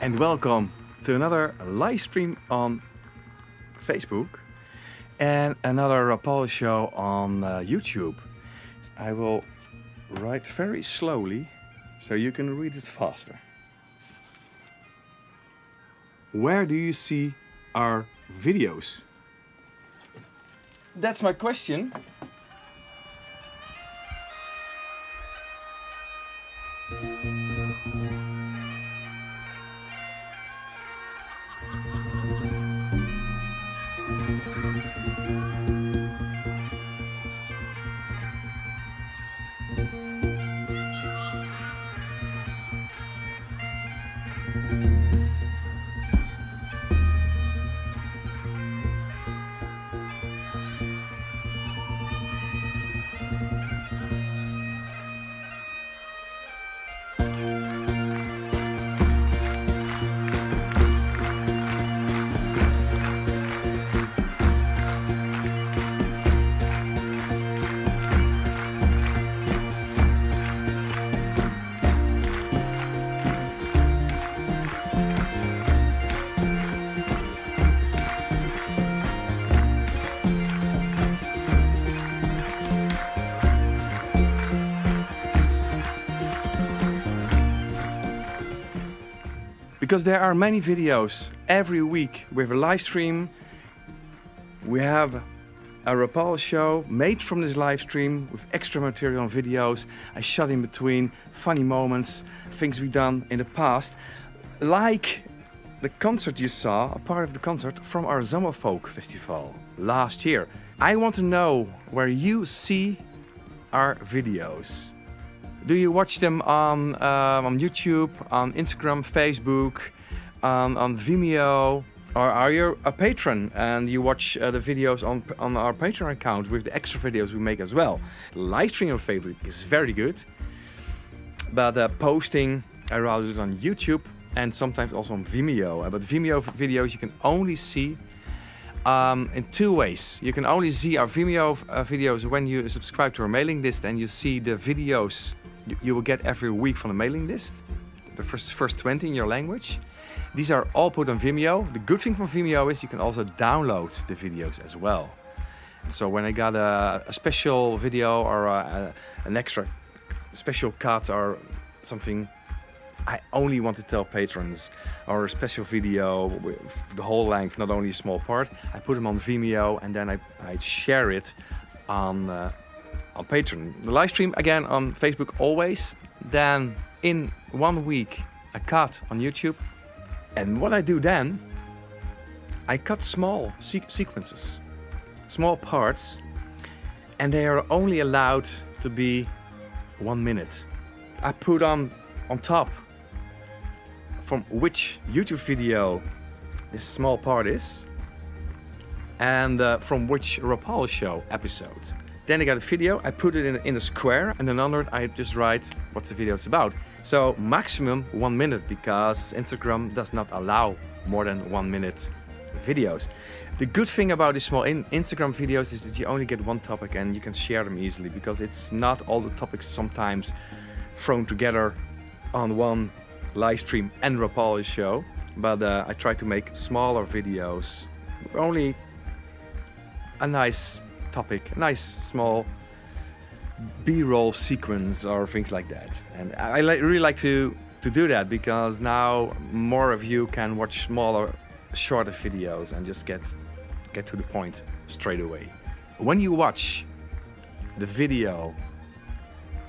and welcome to another live stream on Facebook and another Rapalje show on uh, YouTube. I will write very slowly so you can read it faster. Where do you see our videos? That's my question. Jesus. Because there are many videos every week. We have a live stream. We have a Rapalje show made from this live stream with extra material and videos. I shot in between funny moments, things we've done in the past. Like the concert you saw, a part of the concert from our Zomerfolk Festival last year. I want to know where you see our videos. Do you watch them on, uh, on YouTube, on Instagram, Facebook, on, on Vimeo? Or are you a patron and you watch uh, the videos on, on our Patreon account with the extra videos we make as well? Live stream on Facebook is very good, but uh, posting, I rather do it on YouTube and sometimes also on Vimeo. Uh, but Vimeo videos you can only see um, in two ways. You can only see our Vimeo uh, videos when you subscribe to our mailing list and you see the videos you will get every week from the mailing list. The first, first 20 in your language. These are all put on Vimeo. The good thing from Vimeo is you can also download the videos as well. So when I got a, a special video or a, an extra special cut or something I only want to tell patrons or a special video with the whole length, not only a small part. I put them on Vimeo and then I, I share it on uh, on Patreon. The live stream again on Facebook always. Then in one week a cut on YouTube. And what I do then, I cut small se sequences, small parts, and they are only allowed to be one minute. I put on on top from which YouTube video this small part is and uh, from which Rapalje show episode. Then I got a video, I put it in, in a square, and then under it I just write what the video is about. So maximum one minute, because Instagram does not allow more than one minute videos. The good thing about these small in Instagram videos is that you only get one topic and you can share them easily, because it's not all the topics sometimes thrown together on one live stream and Rapalje show. But uh, I try to make smaller videos only a nice topic, nice small B-roll sequence or things like that. And I li really like to, to do that because now more of you can watch smaller, shorter videos and just get, get to the point straight away. When you watch the video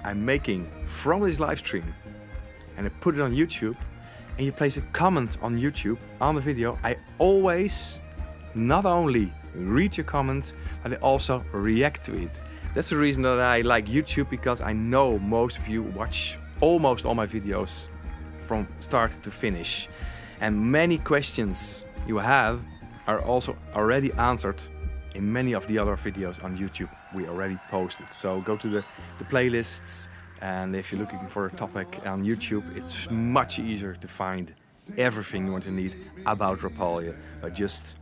I'm making from this live stream and I put it on YouTube and you place a comment on YouTube on the video, I always not only read your comments, but also react to it. That's the reason that I like YouTube because I know most of you watch almost all my videos from start to finish. And many questions you have are also already answered in many of the other videos on YouTube we already posted. So go to the, the playlists and if you're looking for a topic on YouTube, it's much easier to find everything you want to need about Rapalje just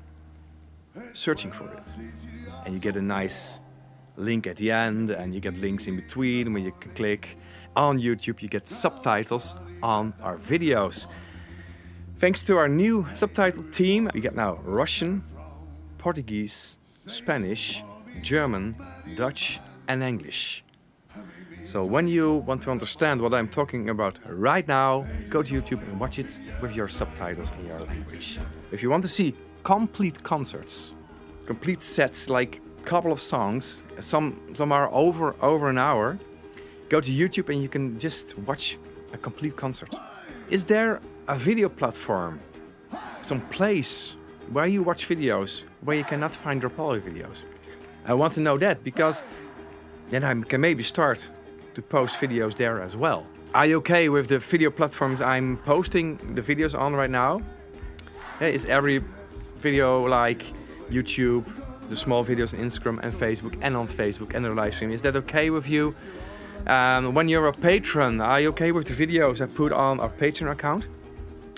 searching for it. And you get a nice link at the end and you get links in between when you click. On YouTube you get subtitles on our videos. Thanks to our new subtitle team, we get now Russian, Portuguese, Spanish, German, Dutch and English. So when you want to understand what I'm talking about right now, go to YouTube and watch it with your subtitles in your language. If you want to see complete concerts, complete sets like a couple of songs, some, some are over, over an hour, go to YouTube and you can just watch a complete concert. Is there a video platform, some place where you watch videos where you cannot find Rapalje videos? I want to know that because then I can maybe start to post videos there as well. Are you okay with the video platforms I'm posting the videos on right now? Is every video like YouTube, the small videos on Instagram and Facebook and on Facebook and the live stream, is that okay with you? Um, when you're a patron, are you okay with the videos I put on our Patreon account?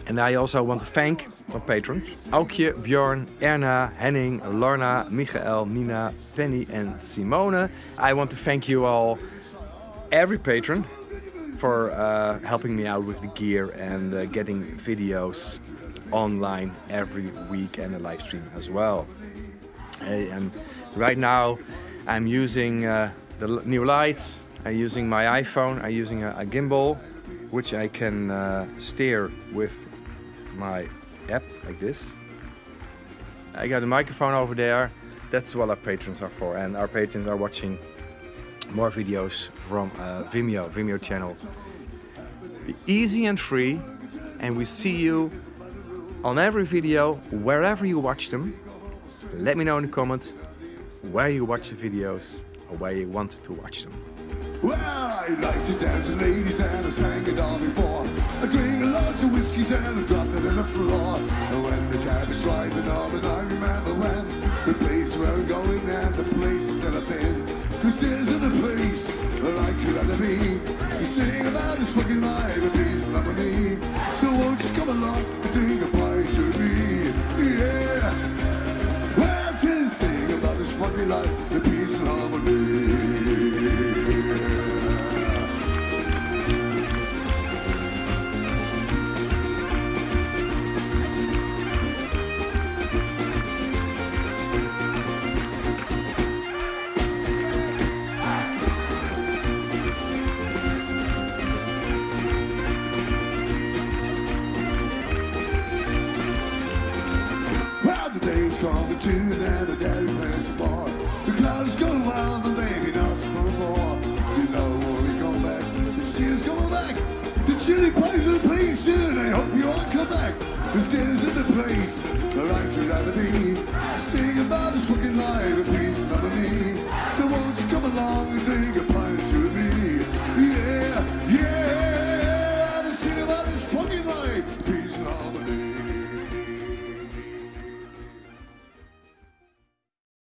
And I also want to thank our patrons. Aukje, Bjorn, Erna, Henning, Lorna, Michael, Nina, Penny and Simone. I want to thank you all, every patron, for uh, helping me out with the gear and uh, getting videos online every week and a live stream as well. and right now I'm using uh, the new lights, I'm using my iPhone, I'm using a, a gimbal which I can uh, steer with my app like this. I got a microphone over there. That's what our patrons are for. And our patrons are watching more videos from uh, Vimeo, Vimeo channel. Easy and free. And we see you on every video, wherever you watch them. Let me know in the comment where you watch the videos or where you want to watch them. Well, I like to dance with ladies and I sang it all before. I drink lots of whiskeys and I it the floor. And when the cab is and I remember when the place where I'm going and the place that I've been. Cause there's place sing about this fucking life and and harmony. So won't you come along and drink a to me? Yeah. Well, to sing about this funny life to end, the daddy plans apart. The cloud is going wild, and baby knows from afar. You know when we come back, the sea's coming back. The chili plays will play soon, I hope you all come back. Cause there's in the place where I could rather be. Sing about this fucking life, and peace and harmony. So won't you come along and drink a